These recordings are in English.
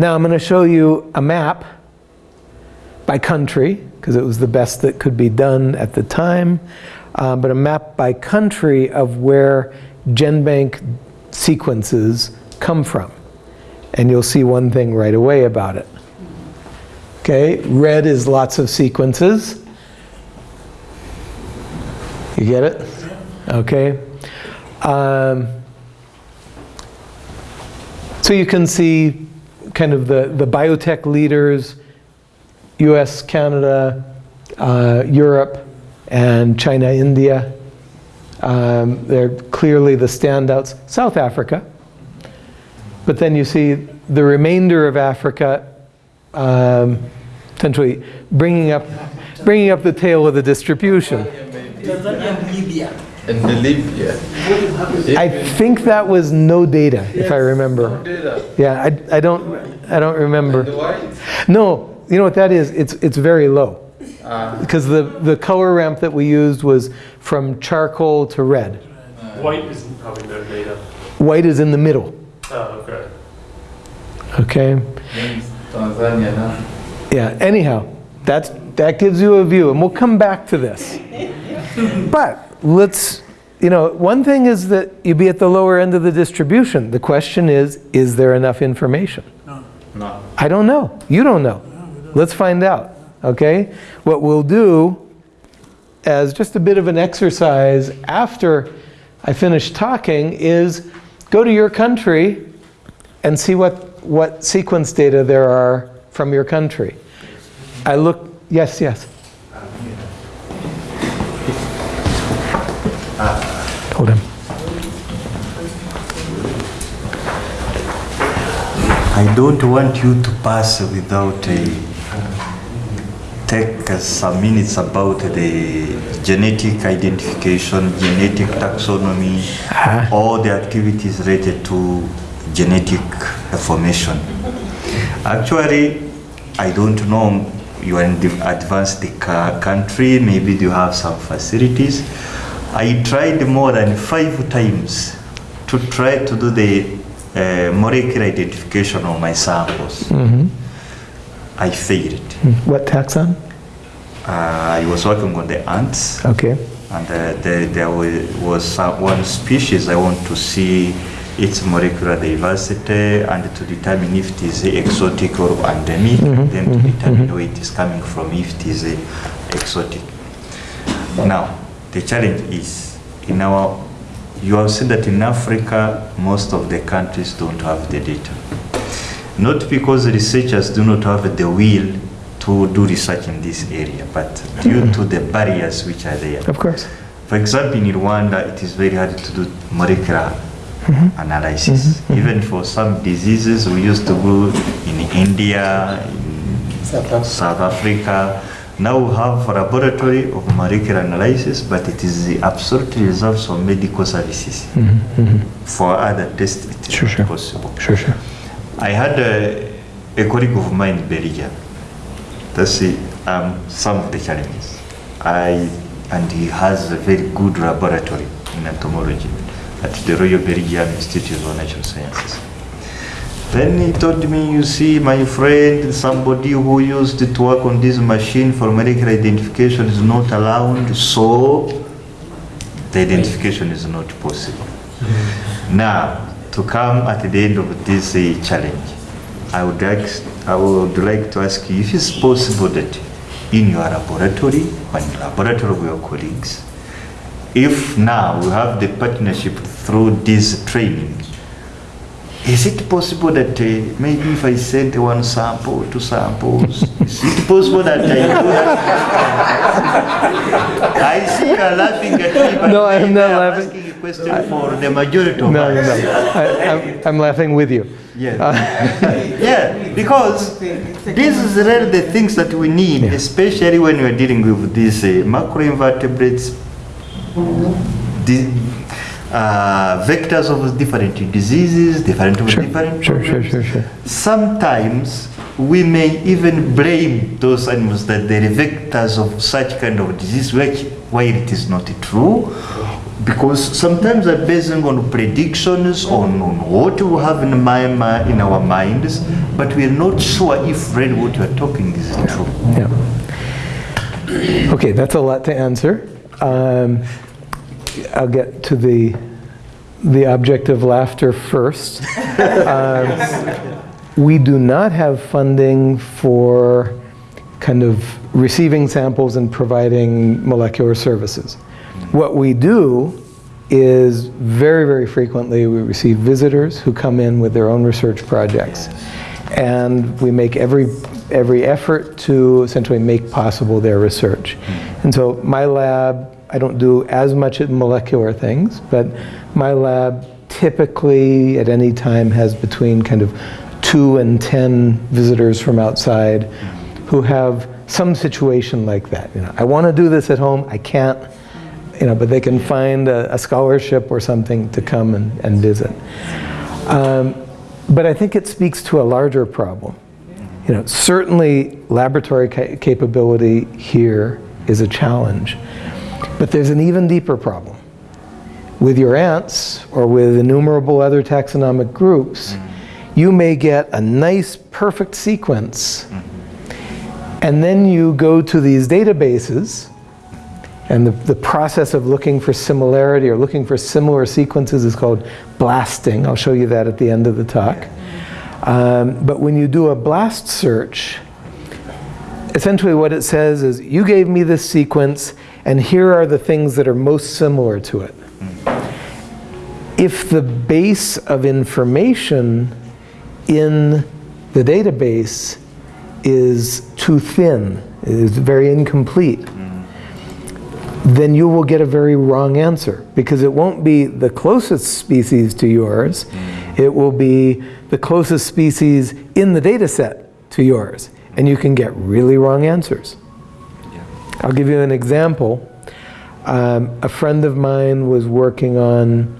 Now I'm going to show you a map by country, because it was the best that could be done at the time, uh, but a map by country of where GenBank sequences come from. And you'll see one thing right away about it. Okay, red is lots of sequences. You get it? Okay. Um, so you can see kind of the, the biotech leaders, US, Canada, uh, Europe, and China, India. Um, they're clearly the standouts. South Africa. But then you see the remainder of Africa um, essentially bringing up, bringing up the tail of the distribution. In Libya. I think that was no data, if I remember. Data. Yeah, I, I don't, I don't remember. No, you know what that is? It's, it's very low. Uh, Because the, the color ramp that we used was from charcoal to red. White is probably no data. White is in the middle, Oh, okay. okay? Tanzania. Yeah, anyhow, that's, that gives you a view, and we'll come back to this. But let's, you know, one thing is that you'd be at the lower end of the distribution. The question is, is there enough information? No. I don't know. You don't know. Let's find out, okay? What we'll do as just a bit of an exercise after I finish talking is go to your country and see what, what sequence data there are from your country. I look, yes, yes. Hold him. I don't want you to pass without a, take uh, some minutes about the genetic identification, genetic taxonomy, all the activities related to genetic formation. Actually, I don't know, you are in the advanced country, maybe you have some facilities. I tried more than five times to try to do the uh, molecular identification of my samples. I failed. What taxon? Uh, I was working on the ants, Okay. and uh, there, there was some, one species I want to see its molecular diversity and to determine if it is exotic or endemic, then to determine where it is coming from, if it is uh, exotic. Now, the challenge is in our, you have seen that in Africa, most of the countries don't have the data. Not because researchers do not have the will to do research in this area, but due to the barriers which are there. Of course. For example, in Rwanda, it is very hard to do molecular mm-hmm. analysis. Mm-hmm. Even for some diseases, we used to go in India, in South Africa. Now we have a laboratory of molecular analysis, but it is absolutely reserved for medical services. For other tests, it is Sure, not sure. possible. Sure, sure. I had a, a colleague of mine in Belgium. That's the, um, some of the challenges. I, and he has a very good laboratory in entomology at the Royal Belgian Institute of Natural Sciences. Then he told me, you see, my friend, somebody who used to work on this machine for medical identification is not allowed, so the identification is not possible. Now, to come at the end of this uh, challenge, I would, ask, I would like to ask you if it's possible that in your laboratory, or in the laboratory of your colleagues, if now we have the partnership through this training, is it possible that uh, maybe if I send one sample, two samples, is it possible that I? I see you are laughing at me, but No, I'm not I'm laughing. asking a question for the majority of No, no, us. no. I, I'm, I'm laughing with you. Yeah. yeah, because this is really the things that we need, especially when we are dealing with these uh, macroinvertebrates, uh, vectors of different diseases, different of different Sure, sure, sure, sure. Sometimes we may even blame those animals that they're vectors of such kind of disease, which while it is not true, because sometimes they're basing on predictions on, on what we have in, my, in our minds, but we are not sure if really what you are talking is true. Yeah. Okay, that's a lot to answer. Um, I'll get to the, the object of laughter first. Um, We do not have funding for kind of receiving samples and providing molecular services. What we do is very, very frequently we receive visitors who come in with their own research projects. And we make every, every effort to essentially make possible their research. And so my lab, I don't do as much at molecular things, but my lab typically at any time has between kind of two and 10 visitors from outside who have some situation like that. You know, I want to do this at home, I can't, you know, but they can find a, a scholarship or something to come and, and visit. Um, but I think it speaks to a larger problem. You know, certainly laboratory ca- capability here is a challenge, but there's an even deeper problem. With your ants or with innumerable other taxonomic groups, you may get a nice, perfect sequence, and then you go to these databases, and the, the process of looking for similarity or looking for similar sequences is called blasting. I'll show you that at the end of the talk. Um, but when you do a blast search, essentially what it says is, you gave me this sequence, and here are the things that are most similar to it. If the base of information in the database is too thin, is very incomplete, then you will get a very wrong answer because it won't be the closest species to yours. It will be the closest species in the data set to yours. And you can get really wrong answers. I'll give you an example. Um, a friend of mine was working on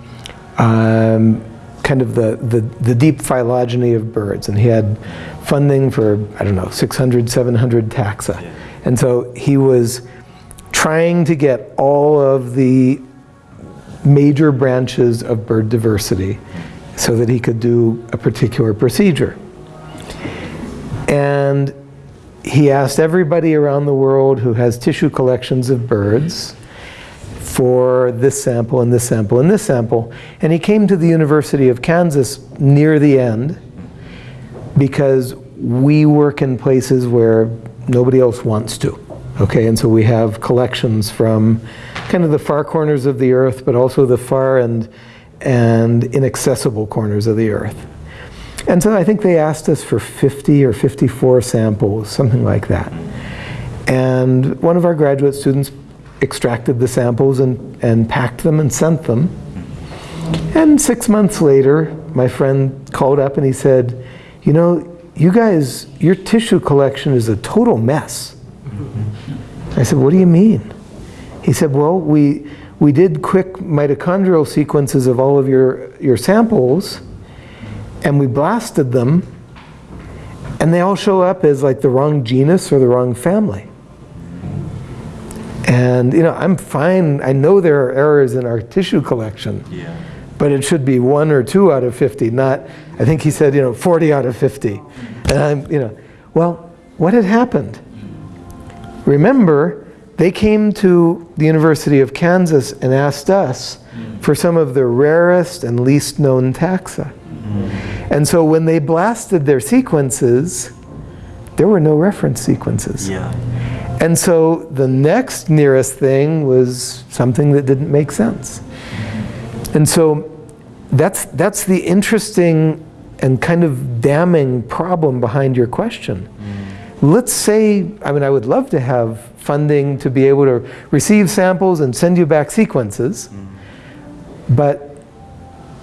um, kind of the, the, the deep phylogeny of birds, and he had funding for, I don't know, 600, 700 taxa. And so he was trying to get all of the major branches of bird diversity so that he could do a particular procedure. And he asked everybody around the world who has tissue collections of birds for this sample and this sample and this sample. And he came to the University of Kansas near the end because we work in places where nobody else wants to. Okay, and so we have collections from kind of the far corners of the earth, but also the far and, and inaccessible corners of the earth. And so I think they asked us for 50 or 54 samples, something like that. And one of our graduate students extracted the samples and, and packed them and sent them. And six months later, my friend called up and he said, you know, you guys, your tissue collection is a total mess. I said, what do you mean? He said, well, we, we did quick mitochondrial sequences of all of your, your samples, and we blasted them, and they all show up as like the wrong genus or the wrong family. And you know, I'm fine, I know there are errors in our tissue collection, Yeah. but it should be one or two out of 50, not, I think he said, you know, 40 out of 50. And I'm, you know, well, what had happened? Remember, they came to the University of Kansas and asked us for some of the rarest and least known taxa. Mm. And so when they blasted their sequences, there were no reference sequences. Yeah. And so the next nearest thing was something that didn't make sense. And so that's, that's the interesting and kind of damning problem behind your question. Mm. Let's say, I mean, I would love to have funding to be able to receive samples and send you back sequences, mm. but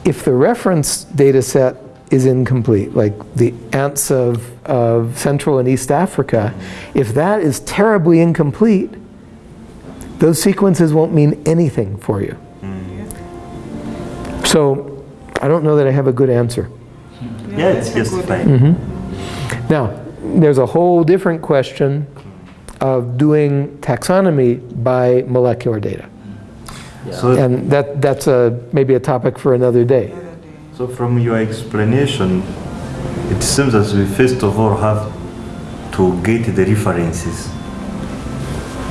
if the reference data set is incomplete, like the ants of, of Central and East Africa, if that is terribly incomplete, those sequences won't mean anything for you. So I don't know that I have a good answer. Yeah, it's just fine. Mm-hmm. Now, there's a whole different question of doing taxonomy by molecular data. So, And that, that's a, maybe a topic for another day. so from your explanation, it seems as we first of all have to get the references.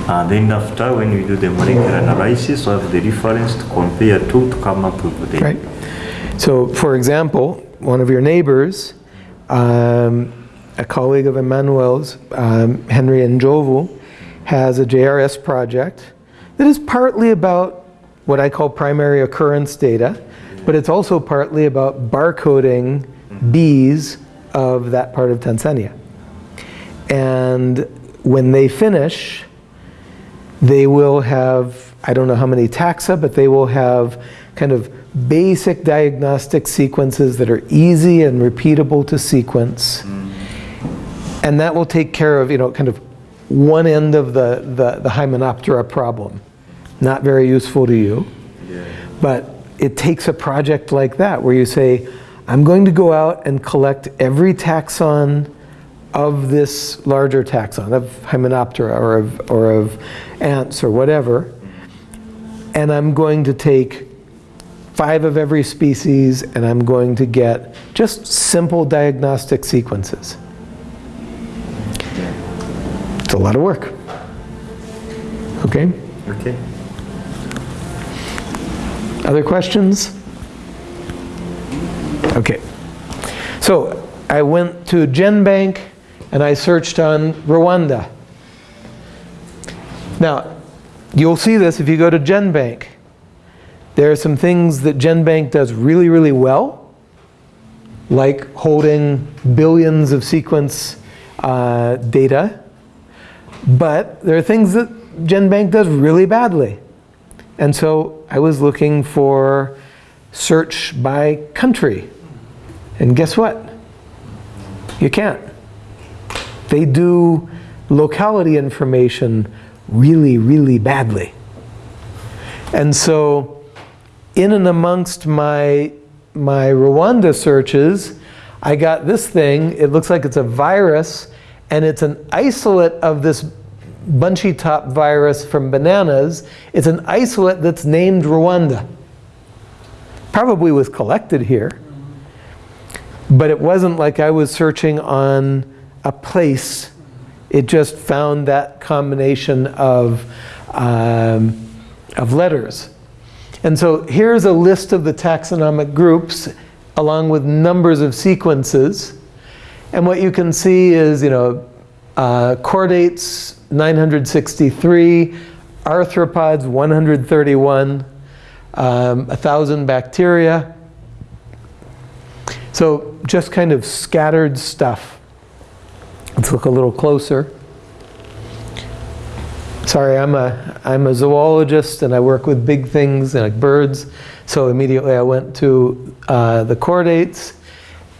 And then after, when we do the molecular analysis, we have the reference to compare to to come up with the. Right. So, for example, one of your neighbors, um, a colleague of Emmanuel's, um, Henry Njovu, has a JRS project that is partly about what I call primary occurrence data, but it's also partly about barcoding bees of that part of Tanzania. And when they finish, they will have, I don't know how many taxa, but they will have kind of basic diagnostic sequences that are easy and repeatable to sequence. And that will take care of, you know, kind of one end of the, the, the Hymenoptera problem. Not very useful to you. But it takes a project like that where you say, I'm going to go out and collect every taxon of this larger taxon, of Hymenoptera or of, or of ants or whatever, and I'm going to take five of every species and I'm going to get just simple diagnostic sequences. It's a lot of work. Okay? Okay. Other questions? Okay. So I went to GenBank and I searched on Rwanda. Now, you'll see this if you go to GenBank. There are some things that GenBank does really, really well, like holding billions of sequence uh, data. But there are things that GenBank does really badly. And so I was looking for search by country. And guess what? You can't. They do locality information really, really badly. And so in and amongst my, my Rwanda searches, I got this thing. It looks like it's a virus, and it's an isolate of this bunchy top virus from bananas. It's an isolate that's named Rwanda. Probably was collected here. But it wasn't like I was searching on a place. It just found that combination of, um, of letters. And so here's a list of the taxonomic groups along with numbers of sequences. And what you can see is, you know, uh, chordates 963, arthropods 131, um, 1,000 bacteria. So just kind of scattered stuff. Let's look a little closer. Sorry, I'm a, I'm a zoologist and I work with big things like birds. So immediately I went to uh, the chordates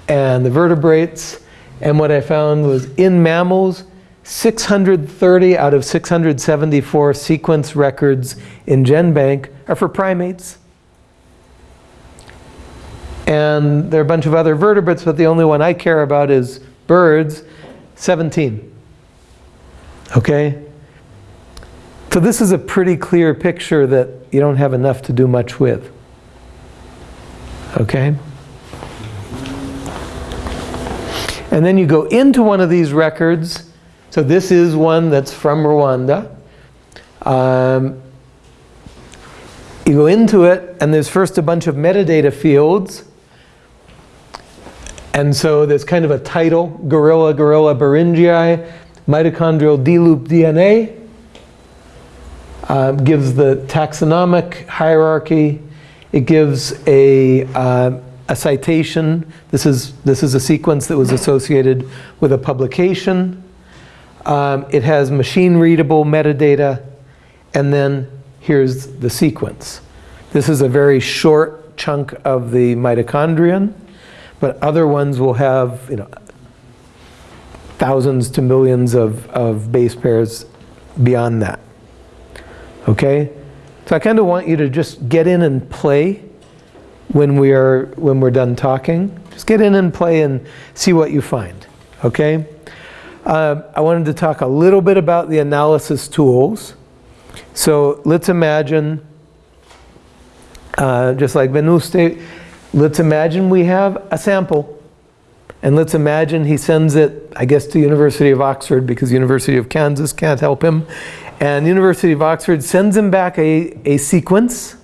and the vertebrates. And what I found was in mammals, 630 out of 674 sequence records in GenBank are for primates. And there are a bunch of other vertebrates, but the only one I care about is birds, 17. Okay? So this is a pretty clear picture that you don't have enough to do much with. Okay? And then you go into one of these records. So this is one that's from Rwanda. Um, you go into it, and there's first a bunch of metadata fields. And so there's kind of a title, Gorilla, Gorilla Beringei, mitochondrial D-loop DNA. Um, gives the taxonomic hierarchy. It gives a, uh, a citation. This is, this is a sequence that was associated with a publication. Um, it has machine readable metadata. And then here's the sequence. This is a very short chunk of the mitochondrion, but other ones will have you know, thousands to millions of, of base pairs beyond that. Okay? So I kind of want you to just get in and play when we are when we're done talking. Just get in and play and see what you find. Okay? Uh, I wanted to talk a little bit about the analysis tools. So let's imagine uh, just like Venuste, let's imagine we have a sample. And let's imagine he sends it, I guess, to University of Oxford because University of Kansas can't help him. And University of Oxford sends him back a, a sequence.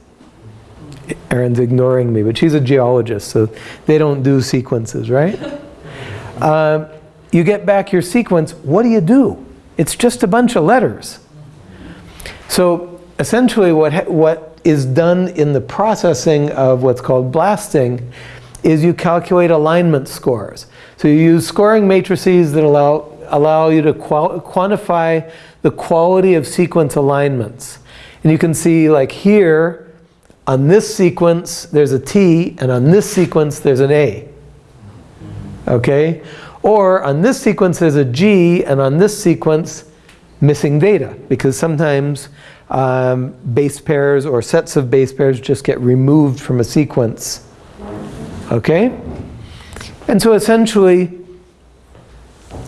Erin's ignoring me, but she's a geologist, so they don't do sequences, right? Um, you get back your sequence, what do you do? It's just a bunch of letters. So essentially what, ha- what is done in the processing of what's called blasting is you calculate alignment scores. So you use scoring matrices that allow, allow you to qual- quantify the quality of sequence alignments. And you can see like here, on this sequence there's a T, and on this sequence there's an A. Okay? Or on this sequence there's a G, and on this sequence missing data, because sometimes um, base pairs or sets of base pairs just get removed from a sequence. Okay? And so essentially,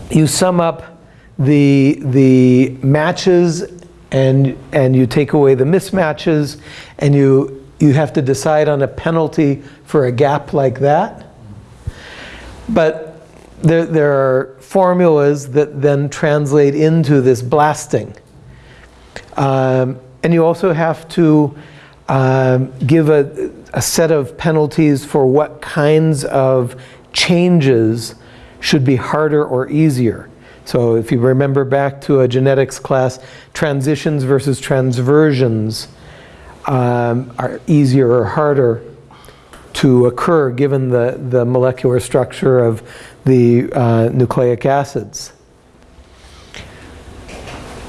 you sum up the, the matches and, and you take away the mismatches and you, you have to decide on a penalty for a gap like that. But there, there are formulas that then translate into this blasting. Um, and you also have to um, give a, a set of penalties for what kinds of changes should be harder or easier. So if you remember back to a genetics class, transitions versus transversions um, are easier or harder to occur given the, the molecular structure of the uh, nucleic acids.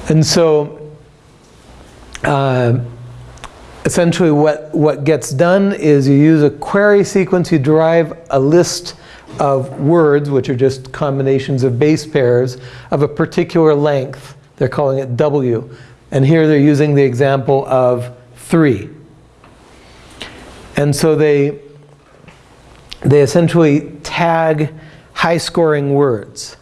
And so uh, essentially what, what gets done is you use a query sequence, you derive a list of words, which are just combinations of base pairs, of a particular length. They're calling it W. And here they're using the example of 3. And so they, they essentially tag high-scoring words.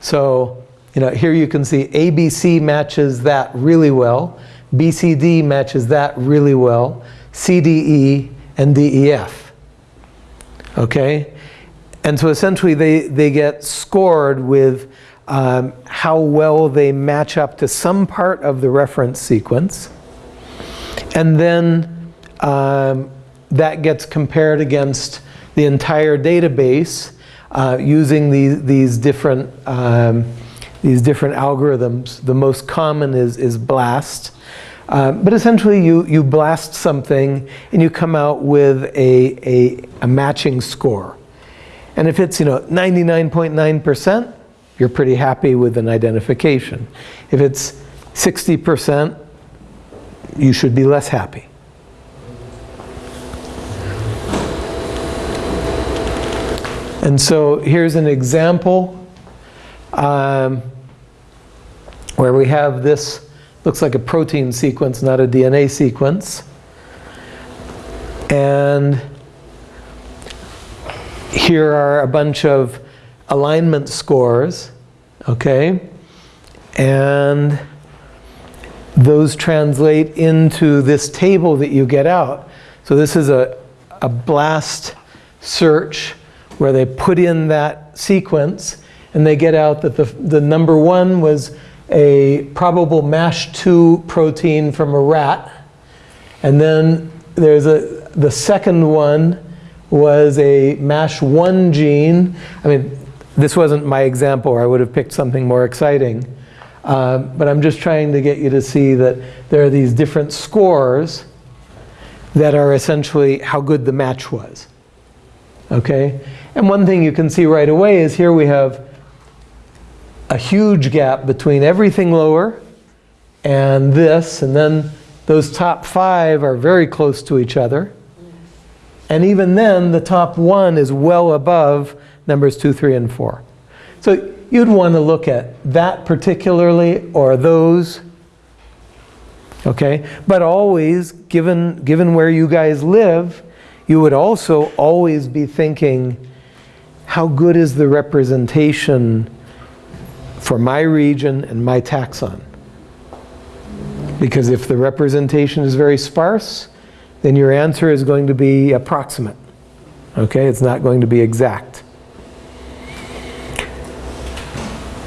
So, you know, here you can see ABC matches that really well. BCD matches that really well. CDE and DEF. Okay? And so essentially they, they get scored with um, how well they match up to some part of the reference sequence. And then um, that gets compared against the entire database uh, using these, these, different, um, these different algorithms. The most common is, is BLAST. Uh, but essentially you, you blast something and you come out with a, a, a matching score. And if it's you know 99.9%, you're pretty happy with an identification. If it's 60%, you should be less happy. And so here's an example um, where we have this, looks like a protein sequence, not a DNA sequence. And here are a bunch of alignment scores, okay? And those translate into this table that you get out. So this is a, a blast search where they put in that sequence and they get out that the, the number one was a probable MASH2 protein from a rat. And then there's a, the second one was a MASH1 gene. I mean, this wasn't my example, or I would have picked something more exciting. Uh, but I'm just trying to get you to see that there are these different scores that are essentially how good the match was. Okay? And one thing you can see right away is here we have a huge gap between everything lower and this, and then those top five are very close to each other. And even then, the top one is well above numbers two, three, and four. So you'd want to look at that particularly or those. Okay? But always, given, given where you guys live, you would also always be thinking, how good is the representation for my region and my taxon? Because if the representation is very sparse, then your answer is going to be approximate. Okay, it's not going to be exact.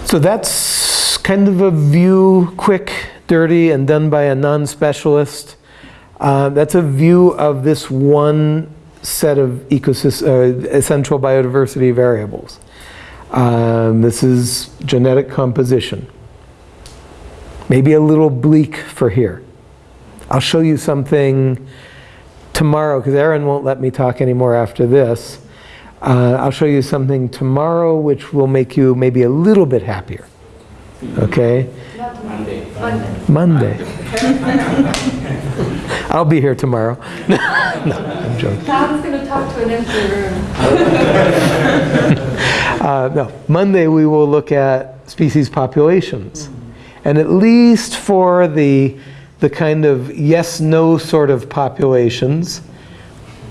So that's kind of a view, quick, dirty, and done by a non-specialist. Uh, that's a view of this one set of uh, essential biodiversity variables. Um, this is genetic composition. Maybe a little bleak for here. I'll show you something tomorrow, because Erin won't let me talk anymore after this. Uh, I'll show you something tomorrow which will make you maybe a little bit happier. Okay? Monday. Monday. I'll be here tomorrow. no, I'm joking. Tom's gonna talk to an empty room. Uh, no, Monday we will look at species populations. And at least for the, the kind of yes-no sort of populations,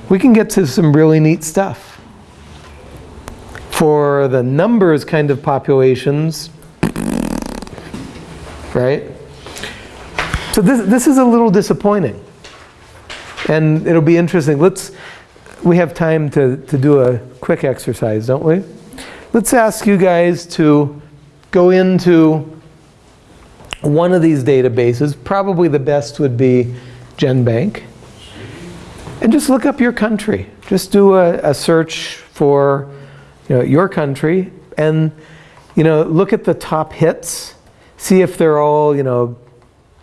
we can get to some really neat stuff. For the numbers kind of populations, right? So this, this is a little disappointing. And it'll be interesting. Let's, we have time to, to do a quick exercise, don't we? Let's ask you guys to go into one of these databases. Probably the best would be GenBank. And just look up your country. Just do a, a search for you know, your country and you know, look at the top hits. See if they're all, you know,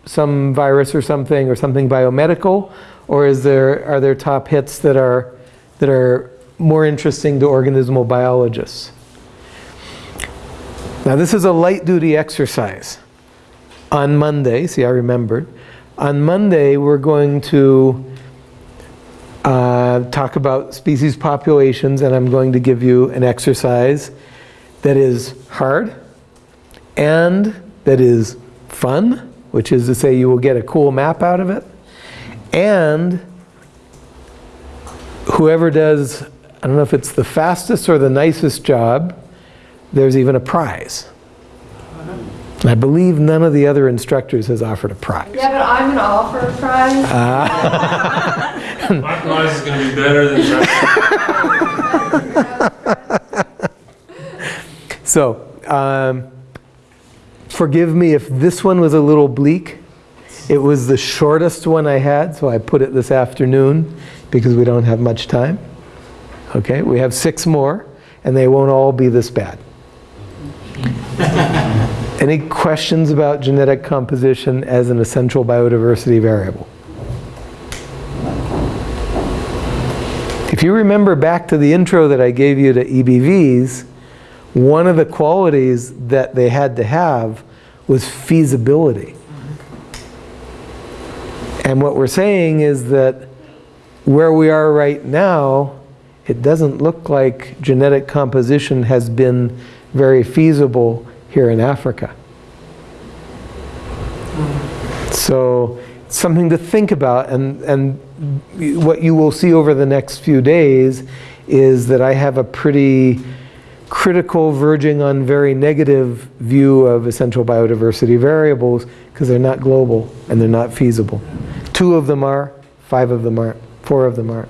some virus or something or something biomedical or is there, are there top hits that are, that are more interesting to organismal biologists? Now this is a light duty exercise. On Monday, see I remembered, on Monday we're going to uh, talk about species populations and I'm going to give you an exercise that is hard and that is fun, which is to say you will get a cool map out of it, and whoever does, I don't know if it's the fastest or the nicest job, there's even a prize. And I believe none of the other instructors has offered a prize. Yeah, but I'm gonna offer a prize. My prize is gonna be better than that. So, um, forgive me if this one was a little bleak. It was the shortest one I had, so I put it this afternoon because we don't have much time. Okay, we have six more, and they won't all be this bad. Any questions about genetic composition as an essential biodiversity variable? If you remember back to the intro that I gave you to EBVs, one of the qualities that they had to have was feasibility. And what we're saying is that where we are right now, it doesn't look like genetic composition has been very feasible here in Africa. So something to think about and, and what you will see over the next few days is that I have a pretty critical, verging on very negative view of essential biodiversity variables because they're not global and they're not feasible. Two of them are, five of them aren't, four of them aren't.